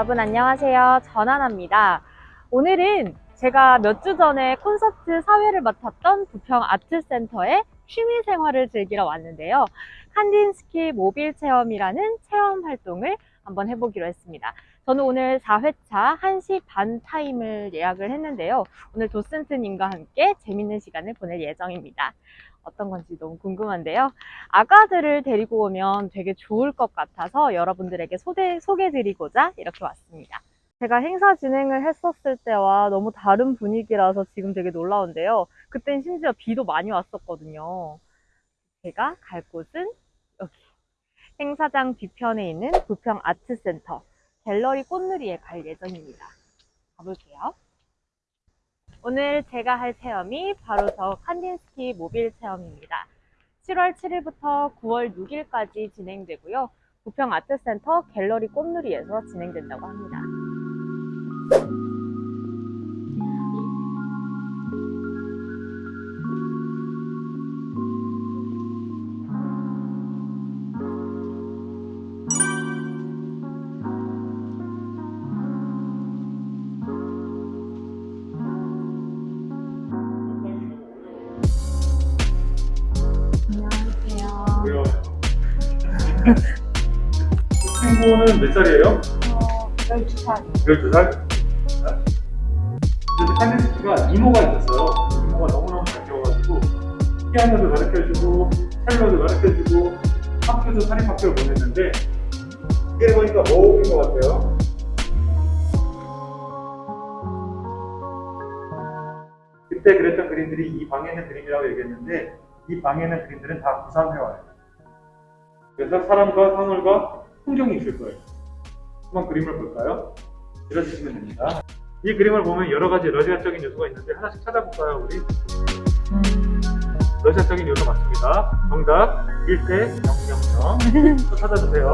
여러분 안녕하세요. 전하나입니다. 오늘은 제가 몇 주 전에 콘서트 사회를 맡았던 부평 아트센터에 취미 생활을 즐기러 왔는데요. 칸딘스키 모빌 체험이라는 체험 활동을 한번 해보기로 했습니다. 저는 오늘 4회차 1시 반 타임을 예약을 했는데요. 오늘 도슨트님과 함께 재밌는 시간을 보낼 예정입니다. 어떤 건지 너무 궁금한데요. 아가들을 데리고 오면 되게 좋을 것 같아서 여러분들에게 소개, 소개드리고자 이렇게 왔습니다. 제가 행사 진행을 했었을 때와 너무 다른 분위기라서 지금 되게 놀라운데요. 그땐 심지어 비도 많이 왔었거든요. 제가 갈 곳은 여기 행사장 뒤편에 있는 부평 아트센터 갤러리 꽃누리에 갈 예정입니다. 가볼게요. 오늘 제가 할 체험이 바로 저 칸딘스키 모빌 체험입니다. 7월 7일부터 9월 6일까지 진행되고요. 부평 아트센터 갤러리 꽃누리에서 진행된다고 합니다. 친구는 몇 살이에요? 어, 12살. 12살? 그래서 칸디스키가 이모가 있었어요. 이모가 너무너무 잘 키워가지고 피아노도 가르쳐주고 첼로도 가르쳐주고 학교도 사립학교를 보냈는데 이게 보니까 뭐인 것 같아요? 그때 그랬던 그림들이 이 방에 있는 그림이라고 얘기했는데 이 방에 있는 그림들은 다 부산 회화예요. 그래서 사람과 사물과 풍경이 있을 거예요. 한번 그림을 볼까요? 들어주시면 됩니다. 이 그림을 보면 여러 가지 러시아적인 요소가 있는데 하나씩 찾아볼까요, 우리? 러시아적인 요소 맞습니다. 정답 1대 000. 또 찾아주세요.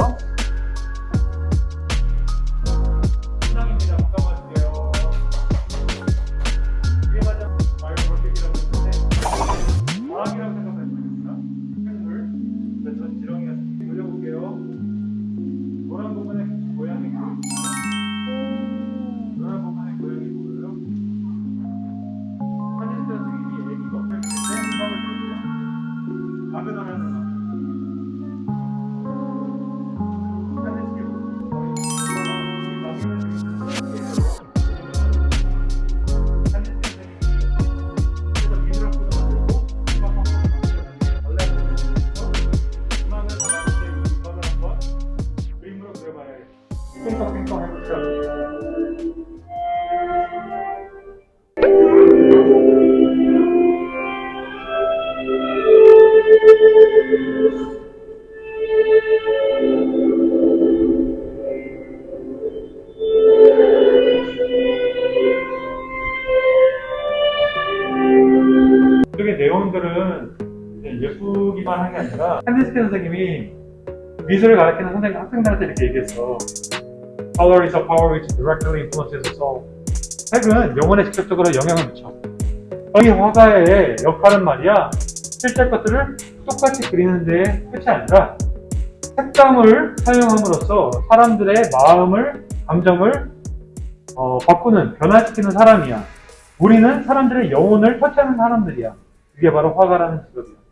이제 예쁘기만 한 게 아니라 캔디스키 선생님이 미술을 가르치는 선생님 학생들한테 이렇게 얘기했어. Color is a power which directly influences us all. 색은 영혼에 직접적으로 영향을 미쳐. 이 화가의 역할은 말이야 실제 것들을 똑같이 그리는데 끝이 아니라 색감을 사용함으로써 사람들의 마음을 감정을 어, 바꾸는 변화시키는 사람이야. 우리는 사람들의 영혼을 터치하는 사람들이야. 그게 바로 화가라는 직업이야.